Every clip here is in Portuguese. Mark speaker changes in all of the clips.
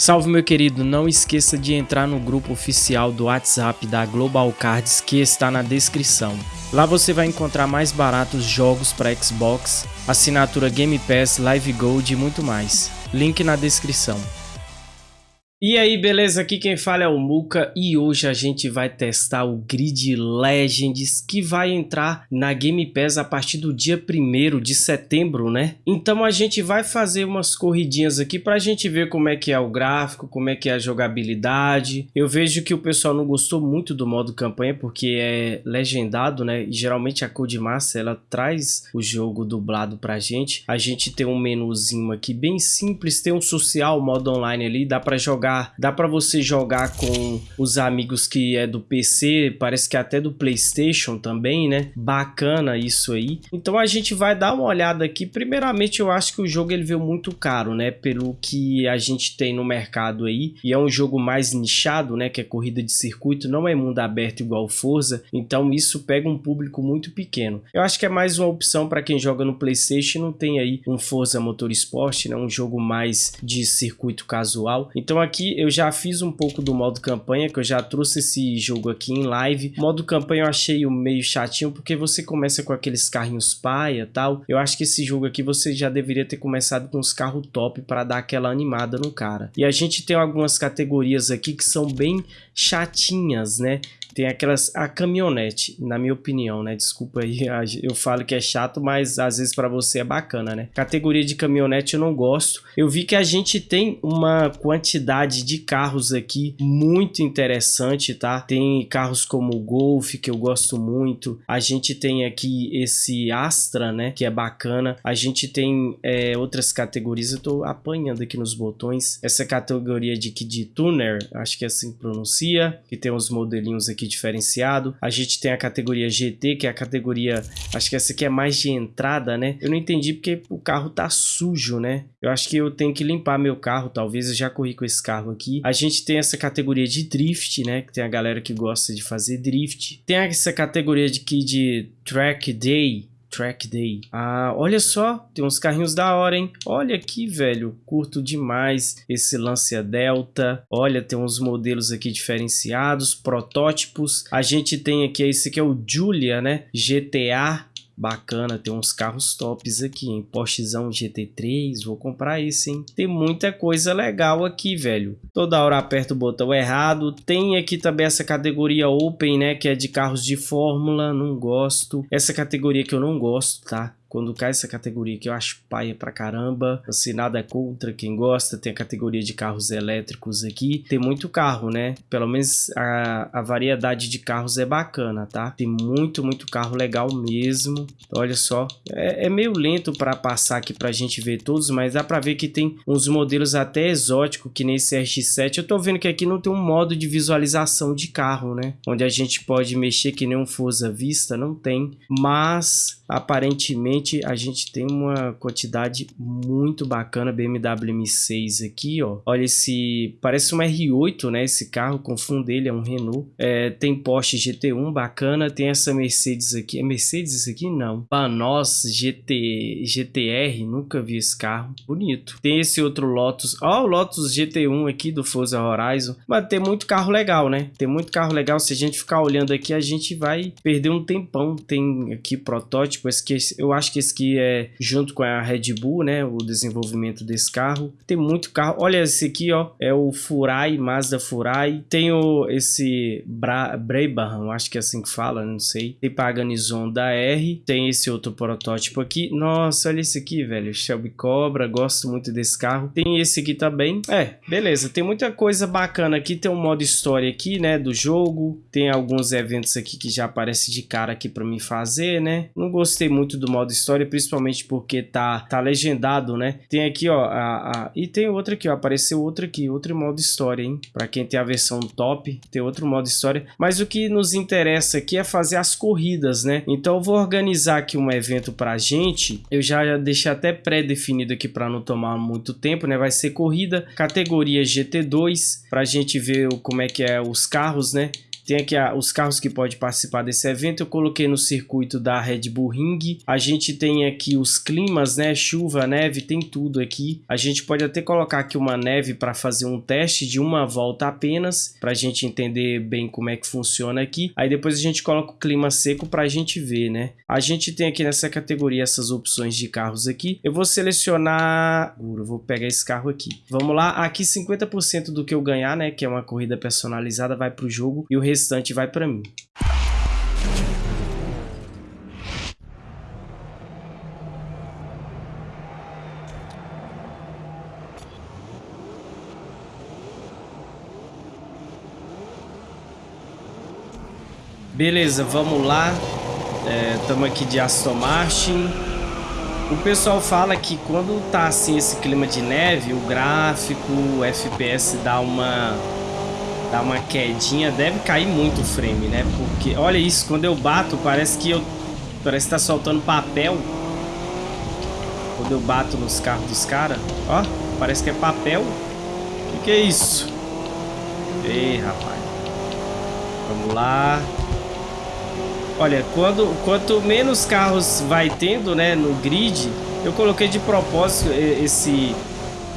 Speaker 1: Salve meu querido, não esqueça de entrar no grupo oficial do WhatsApp da Global Cards que está na descrição. Lá você vai encontrar mais baratos jogos para Xbox, assinatura Game Pass, Live Gold e muito mais. Link na descrição. E aí, beleza? Aqui quem fala é o Muka e hoje a gente vai testar o Grid Legends que vai entrar na Game Pass a partir do dia 1 de setembro, né? Então a gente vai fazer umas corridinhas aqui pra gente ver como é que é o gráfico, como é que é a jogabilidade. Eu vejo que o pessoal não gostou muito do modo campanha porque é legendado, né? E geralmente a Codemasters ela traz o jogo dublado pra gente. A gente tem um menuzinho aqui bem simples, tem um social, modo online ali, dá pra jogar jogar, dá para você jogar com os amigos que é do PC, parece que até do Playstation também, né? Bacana isso aí. Então a gente vai dar uma olhada aqui. Primeiramente eu acho que o jogo ele veio muito caro, né? Pelo que a gente tem no mercado aí. E é um jogo mais nichado, né? Que é corrida de circuito, não é mundo aberto igual Forza. Então isso pega um público muito pequeno. Eu acho que é mais uma opção para quem joga no Playstation não tem aí um Forza Motorsport, né? Um jogo mais de circuito casual. Então aqui aqui eu já fiz um pouco do modo campanha, que eu já trouxe esse jogo aqui em live. O modo campanha eu achei meio chatinho, porque você começa com aqueles carrinhos paia e tal. Eu acho que esse jogo aqui você já deveria ter começado com os carros top para dar aquela animada no cara. E a gente tem algumas categorias aqui que são bem chatinhas, né? Tem aquelas a caminhonete, na minha opinião, né? Desculpa aí, eu falo que é chato, mas às vezes para você é bacana, né? Categoria de caminhonete eu não gosto. Eu vi que a gente tem uma quantidade de carros aqui muito interessante, tá? Tem carros como o Golf, que eu gosto muito. A gente tem aqui esse Astra, né? Que é bacana. A gente tem é, outras categorias, eu tô apanhando aqui nos botões. Essa categoria de Kid Tuner, acho que é assim que pronuncia, que tem uns modelinhos aqui diferenciado. A gente tem a categoria GT, que é a categoria, acho que essa aqui é mais de entrada, né? Eu não entendi porque o carro tá sujo, né? Eu acho que eu tenho que limpar meu carro, talvez eu já corri com esse carro aqui. A gente tem essa categoria de drift, né? Que tem a galera que gosta de fazer drift. Tem essa categoria de, aqui de track day, Track Day. Ah, olha só, tem uns carrinhos da hora, hein? Olha aqui, velho, curto demais esse Lancia Delta. Olha, tem uns modelos aqui diferenciados, protótipos. A gente tem aqui, esse aqui é o Julia, né? GTA Bacana, tem uns carros tops aqui, hein? Porschezão GT3, vou comprar esse, hein? Tem muita coisa legal aqui, velho. Toda hora aperto o botão errado. Tem aqui também essa categoria Open, né? Que é de carros de Fórmula, não gosto. Essa categoria que eu não gosto, tá? Quando cai essa categoria que eu acho paia pra caramba, assim, nada contra quem gosta, tem a categoria de carros elétricos aqui, tem muito carro, né? Pelo menos a, a variedade de carros é bacana, tá? Tem muito, muito carro legal mesmo, olha só, é, é meio lento para passar aqui pra gente ver todos, mas dá pra ver que tem uns modelos até exóticos, que nesse RX-7, eu tô vendo que aqui não tem um modo de visualização de carro, né? Onde a gente pode mexer que nem um Forza Vista, não tem, mas aparentemente a gente tem uma quantidade muito bacana BMW M6 aqui, ó. Olha esse, parece um R8, né? Esse carro, confundo ele, é um Renault. É, tem Porsche GT1 bacana, tem essa Mercedes aqui, é Mercedes isso aqui? Não. Panos GT, GTR, nunca vi esse carro, bonito. Tem esse outro Lotus, ó o Lotus GT1 aqui do Forza Horizon, mas tem muito carro legal, né? Tem muito carro legal, se a gente ficar olhando aqui a gente vai perder um tempão. Tem aqui protótipo tipo, esse que eu acho que esse aqui é junto com a Red Bull, né, o desenvolvimento desse carro. Tem muito carro. Olha esse aqui, ó, é o Furai, Mazda Furai. Tem o esse Bra Brabham, acho que é assim que fala, não sei. Tem Paganizon da R, tem esse outro protótipo aqui. Nossa, olha esse aqui, velho, Shelby Cobra, gosto muito desse carro. Tem esse aqui também. É, beleza, tem muita coisa bacana aqui. Tem um modo história aqui, né, do jogo. Tem alguns eventos aqui que já aparece de cara aqui para mim fazer, né. Não gostei muito do modo história, principalmente porque tá, tá legendado, né? Tem aqui, ó, a, a, e tem outra aqui, ó, apareceu outra aqui, outro modo história, hein? Pra quem tem a versão top, tem outro modo história. Mas o que nos interessa aqui é fazer as corridas, né? Então eu vou organizar aqui um evento pra gente. Eu já deixei até pré-definido aqui para não tomar muito tempo, né? Vai ser corrida, categoria GT2, pra gente ver como é que é os carros, né? Tem aqui a, os carros que podem participar desse evento. Eu coloquei no circuito da Red Bull Ring. A gente tem aqui os climas, né? Chuva, neve, tem tudo aqui. A gente pode até colocar aqui uma neve para fazer um teste de uma volta apenas, para a gente entender bem como é que funciona aqui. Aí depois a gente coloca o clima seco para a gente ver, né? A gente tem aqui nessa categoria essas opções de carros aqui. Eu vou selecionar... Vou pegar esse carro aqui. Vamos lá. Aqui 50% do que eu ganhar, né? Que é uma corrida personalizada, vai para o jogo e o vai para mim. Beleza, vamos lá. Estamos é, aqui de Aston Martin. O pessoal fala que quando tá assim esse clima de neve, o gráfico, o FPS dá uma dá uma quedinha, deve cair muito o frame, né? Porque olha isso, quando eu bato, parece que eu parece que tá soltando papel. Quando eu bato nos carros dos caras, ó, parece que é papel. O que, que é isso? Ei, rapaz. Vamos lá. Olha, quando, quanto menos carros vai tendo, né, no grid, eu coloquei de propósito esse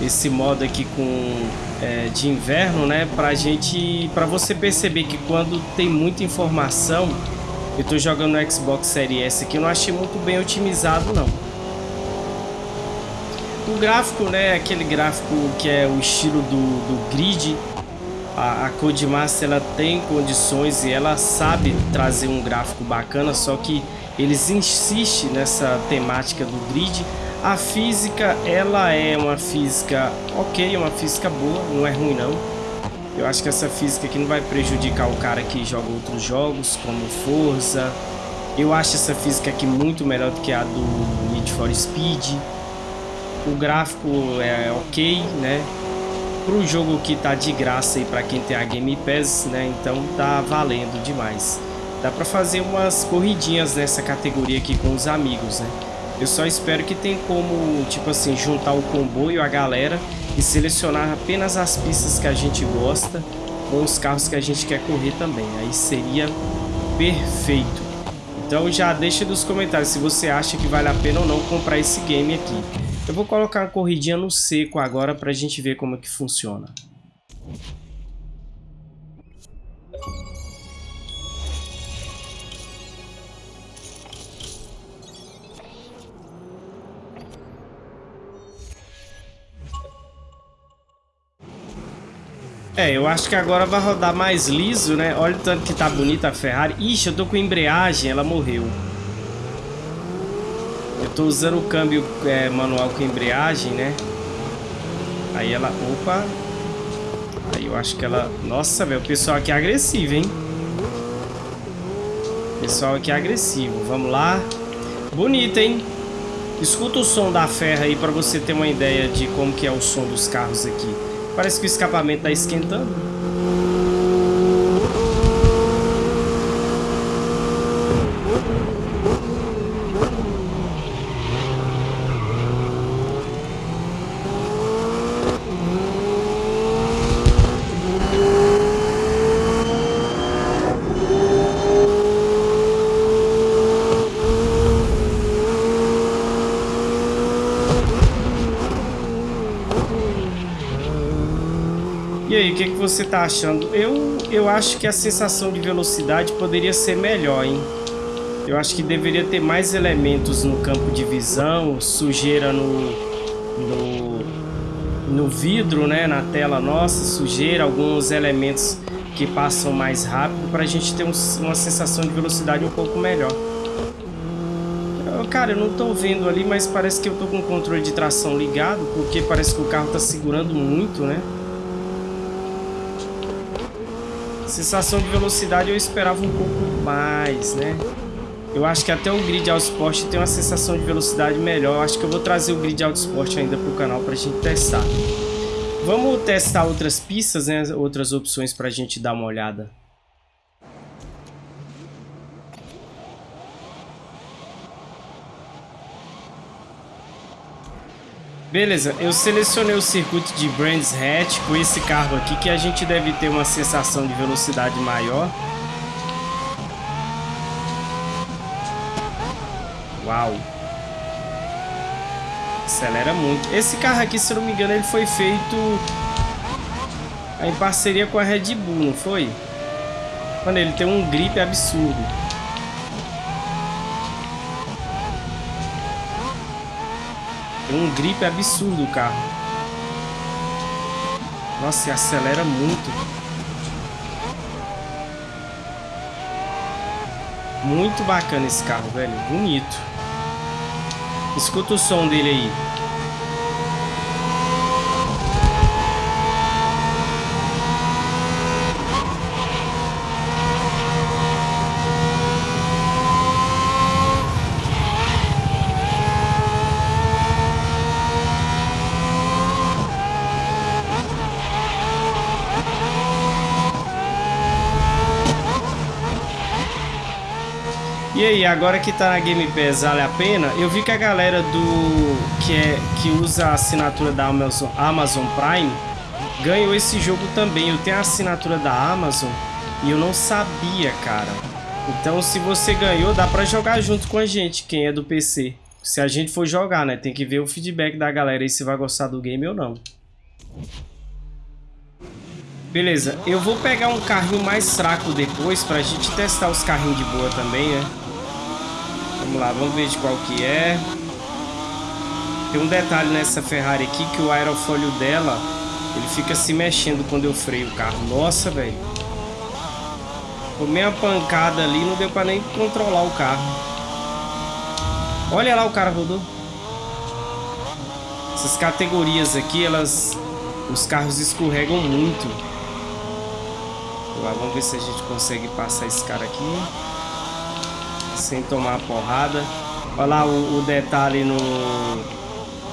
Speaker 1: esse modo aqui com é, de inverno, né, pra gente, pra você perceber que quando tem muita informação, eu tô jogando no Xbox Series S aqui, eu não achei muito bem otimizado não. O gráfico, né, aquele gráfico que é o estilo do, do grid, a, a Codemaster ela tem condições e ela sabe trazer um gráfico bacana, só que eles insistem nessa temática do grid. A física, ela é uma física ok, uma física boa, não é ruim não. Eu acho que essa física aqui não vai prejudicar o cara que joga outros jogos, como Forza. Eu acho essa física aqui muito melhor do que a do Need for Speed. O gráfico é ok, né? pro jogo que tá de graça aí para quem tem a Game Pass, né? Então tá valendo demais. Dá para fazer umas corridinhas nessa categoria aqui com os amigos, né? Eu só espero que tenha como, tipo assim, juntar o comboio, a galera e selecionar apenas as pistas que a gente gosta com os carros que a gente quer correr também. Aí seria perfeito. Então já deixa nos comentários se você acha que vale a pena ou não comprar esse game aqui. Eu vou colocar uma corridinha no seco agora para a gente ver como é que funciona. É, eu acho que agora vai rodar mais liso, né? Olha o tanto que tá bonita a Ferrari. Ixi, eu tô com embreagem, ela morreu. Eu tô usando o câmbio é, manual com embreagem, né? Aí ela... Opa! Aí eu acho que ela... Nossa, velho, o pessoal aqui é agressivo, hein? O pessoal aqui é agressivo. Vamos lá. Bonita, hein? Escuta o som da ferra aí pra você ter uma ideia de como que é o som dos carros aqui. Parece que o escapamento tá esquentando. Que, que você tá achando? Eu, eu acho que a sensação de velocidade poderia ser melhor, hein? Eu acho que deveria ter mais elementos no campo de visão, sujeira no, no, no vidro, né? Na tela nossa, sujeira, alguns elementos que passam mais rápido para a gente ter um, uma sensação de velocidade um pouco melhor. Cara, eu não tô vendo ali, mas parece que eu tô com o controle de tração ligado, porque parece que o carro tá segurando muito, né? Sensação de velocidade eu esperava um pouco mais, né? Eu acho que até o Grid Auto Sport tem uma sensação de velocidade melhor. Eu acho que eu vou trazer o Grid Auto Sport ainda para o canal para a gente testar. Vamos testar outras pistas, né? Outras opções para a gente dar uma olhada. Beleza, eu selecionei o circuito de Brands Hatch com esse carro aqui que a gente deve ter uma sensação de velocidade maior. Uau! Acelera muito. Esse carro aqui, se eu não me engano, ele foi feito em parceria com a Red Bull, não foi? Mano, ele tem um grip absurdo. Tem um grip absurdo o carro. Nossa, acelera muito. Muito bacana esse carro, velho. Bonito. Escuta o som dele aí. E aí, agora que tá na Game Pass, vale a pena? Eu vi que a galera do que é que usa a assinatura da Amazon, Amazon Prime ganhou esse jogo também. Eu tenho a assinatura da Amazon e eu não sabia, cara. Então, se você ganhou, dá pra jogar junto com a gente, quem é do PC. Se a gente for jogar, né? Tem que ver o feedback da galera aí se vai gostar do game ou não. Beleza, eu vou pegar um carrinho mais fraco depois pra gente testar os carrinhos de boa também, né? Vamos lá, vamos ver de qual que é. Tem um detalhe nessa Ferrari aqui que o aerofólio dela, ele fica se mexendo quando eu freio o carro. Nossa, velho. Tomei uma pancada ali, não deu pra nem controlar o carro. Olha lá o cara rodou. Essas categorias aqui, elas... Os carros escorregam muito. Vamos ver se a gente consegue passar esse cara aqui sem tomar porrada. Olha lá o, o detalhe no,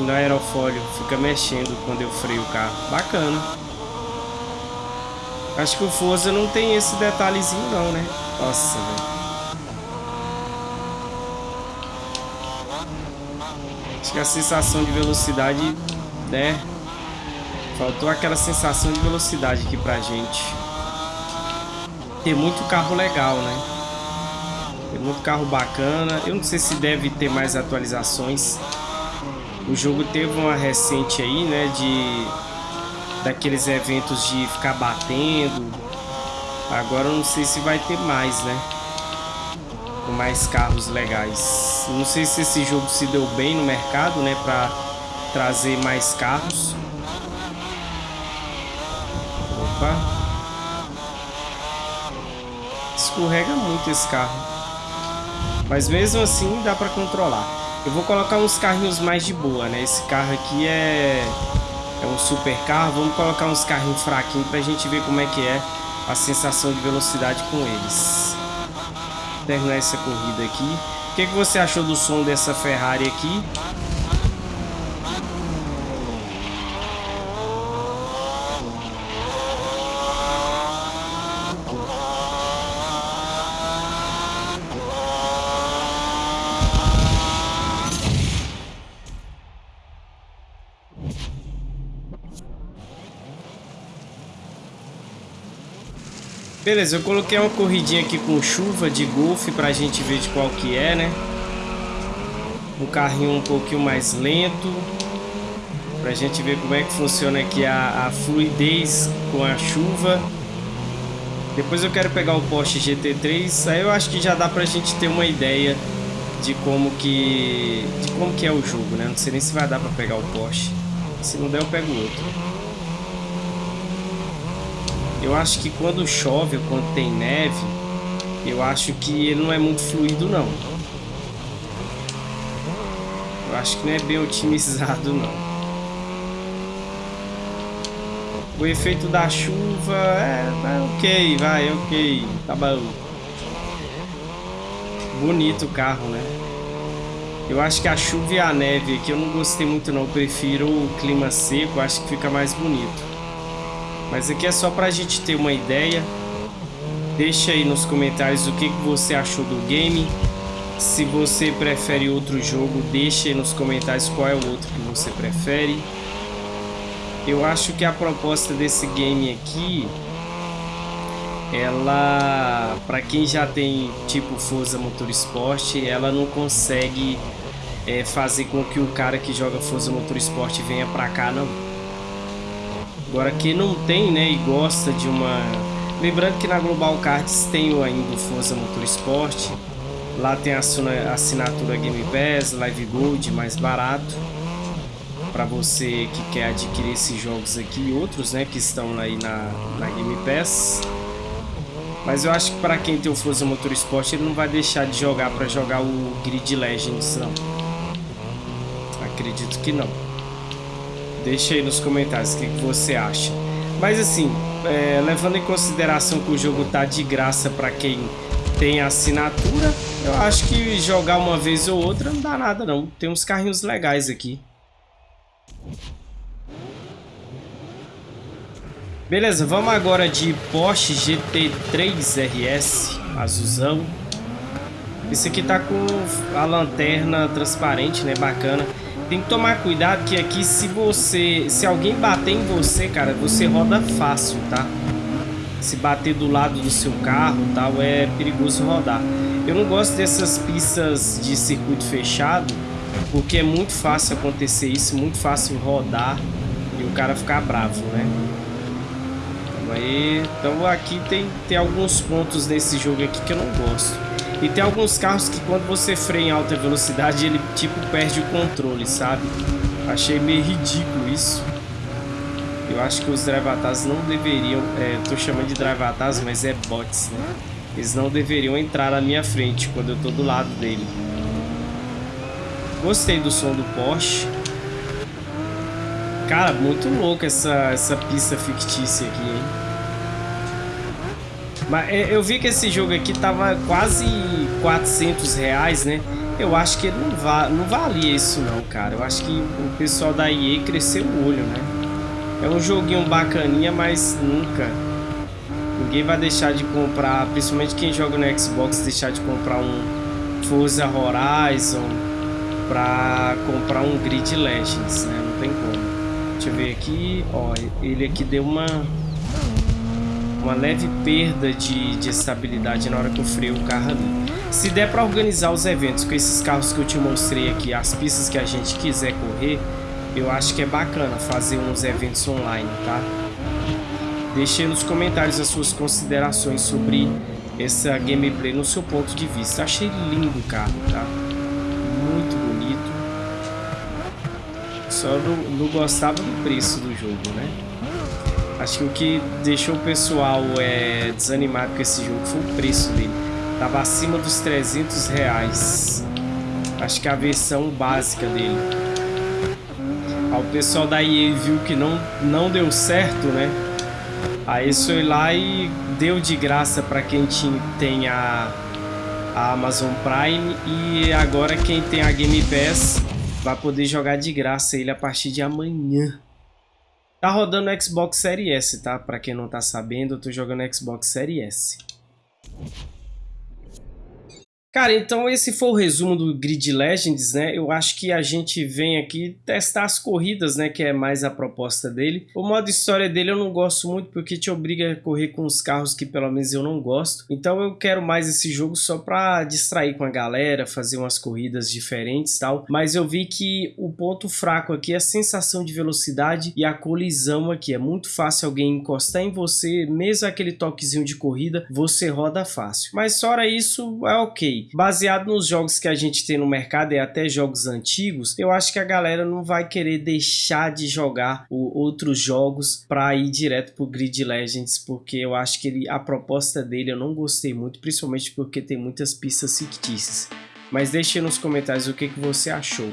Speaker 1: no aerofólio, fica mexendo quando eu freio o carro. Bacana. Acho que o Forza não tem esse detalhezinho não, né? Nossa, velho. Acho que a sensação de velocidade, né? Faltou aquela sensação de velocidade aqui pra gente. Tem muito carro legal, né? Muito carro bacana. Eu não sei se deve ter mais atualizações. O jogo teve uma recente aí, né? De daqueles eventos de ficar batendo. Agora eu não sei se vai ter mais, né? Com mais carros legais. Não sei se esse jogo se deu bem no mercado, né? Pra trazer mais carros. Opa. Escorrega muito esse carro. Mas mesmo assim dá pra controlar. Eu vou colocar uns carrinhos mais de boa, né? Esse carro aqui é, é um super carro. Vamos colocar uns carrinhos fraquinhos pra gente ver como é que é a sensação de velocidade com eles. Terminar essa corrida aqui. O que, que você achou do som dessa Ferrari aqui? Beleza, eu coloquei uma corridinha aqui com chuva de golfe pra gente ver de qual que é, né? Um carrinho um pouquinho mais lento. Pra gente ver como é que funciona aqui a, a fluidez com a chuva. Depois eu quero pegar o Porsche GT3. Aí eu acho que já dá pra gente ter uma ideia de como que, de como que é o jogo, né? Não sei nem se vai dar pra pegar o Porsche. Se não der, eu pego outro. Eu acho que quando chove ou quando tem neve, eu acho que ele não é muito fluido não. Eu acho que não é bem otimizado não. O efeito da chuva é, é ok, vai, ok, tá bom. Bonito o carro, né? Eu acho que a chuva e a neve aqui eu não gostei muito não, eu prefiro o clima seco, acho que fica mais bonito. Mas aqui é só para a gente ter uma ideia. Deixa aí nos comentários o que, que você achou do game. Se você prefere outro jogo, deixa aí nos comentários qual é o outro que você prefere. Eu acho que a proposta desse game aqui ela, para quem já tem tipo Forza Motorsport, ela não consegue é, fazer com que o cara que joga Forza Motorsport venha pra cá, não. Agora, quem não tem, né, e gosta de uma... Lembrando que na Global Cards tem ainda o Forza Motorsport, lá tem a assinatura Game Pass, Live Gold, mais barato para você que quer adquirir esses jogos aqui e outros, né, que estão aí na, na Game Pass. Mas eu acho que para quem tem o Forza Motorsport, ele não vai deixar de jogar para jogar o Grid Legends, não. Acredito que não. Deixa aí nos comentários o que, que você acha. Mas assim, é, levando em consideração que o jogo tá de graça para quem tem assinatura, eu acho que jogar uma vez ou outra não dá nada não. Tem uns carrinhos legais aqui. Beleza, vamos agora de Porsche GT3 RS azulzão. Esse aqui tá com a lanterna transparente, né? Bacana. Tem que tomar cuidado que aqui se você... Se alguém bater em você, cara, você roda fácil, tá? Se bater do lado do seu carro tal, é perigoso rodar. Eu não gosto dessas pistas de circuito fechado, porque é muito fácil acontecer isso, muito fácil rodar e o cara ficar bravo, né? aí. Então aqui tem, tem alguns pontos nesse jogo aqui que eu não gosto. E tem alguns carros que quando você freia em alta velocidade, ele tipo perde o controle, sabe? Achei meio ridículo isso. Eu acho que os drivatars não deveriam... É, tô chamando de drivatars, mas é bots, né? Eles não deveriam entrar na minha frente quando eu tô do lado dele. Gostei do som do Porsche. Cara, muito louco essa, essa pista fictícia aqui, hein? Mas é, eu vi que esse jogo aqui tava quase 400 reais, né? Eu acho que não, va não valia isso não, cara. Eu acho que o pessoal da EA cresceu o olho, né? É um joguinho bacaninha, mas nunca. Ninguém vai deixar de comprar, principalmente quem joga no Xbox, deixar de comprar um Forza Horizon pra comprar um Grid Legends, né? Não tem como. Deixa eu ver aqui, ó, ele aqui deu uma uma leve perda de, de estabilidade na hora que eu freio o carro ali. Se der para organizar os eventos com esses carros que eu te mostrei aqui, as pistas que a gente quiser correr, eu acho que é bacana fazer uns eventos online, tá? Deixe nos comentários as suas considerações sobre essa gameplay no seu ponto de vista. Achei lindo o carro, tá? Muito bonito. Só não, não gostava do preço do jogo, né? Acho que o que deixou o pessoal é, desanimado com esse jogo foi o preço dele. Tava acima dos 300 reais. Acho que a versão básica dele. O pessoal da EA viu que não, não deu certo, né? Aí foi lá e deu de graça para quem tinha, tem a, a Amazon Prime. E agora quem tem a Game Pass vai poder jogar de graça ele a partir de amanhã. Tá rodando Xbox Series S, tá? Pra quem não tá sabendo, eu tô jogando Xbox Series S. Cara, então esse foi o resumo do Grid Legends, né? Eu acho que a gente vem aqui testar as corridas, né? Que é mais a proposta dele. O modo história dele eu não gosto muito porque te obriga a correr com os carros que pelo menos eu não gosto. Então eu quero mais esse jogo só pra distrair com a galera, fazer umas corridas diferentes tal. Mas eu vi que o ponto fraco aqui é a sensação de velocidade e a colisão aqui. É muito fácil alguém encostar em você, mesmo aquele toquezinho de corrida, você roda fácil. Mas fora isso, é ok baseado nos jogos que a gente tem no mercado e até jogos antigos, eu acho que a galera não vai querer deixar de jogar outros jogos para ir direto pro Grid Legends, porque eu acho que ele, a proposta dele eu não gostei muito, principalmente porque tem muitas pistas fictícias. Mas deixe nos comentários o que, que você achou.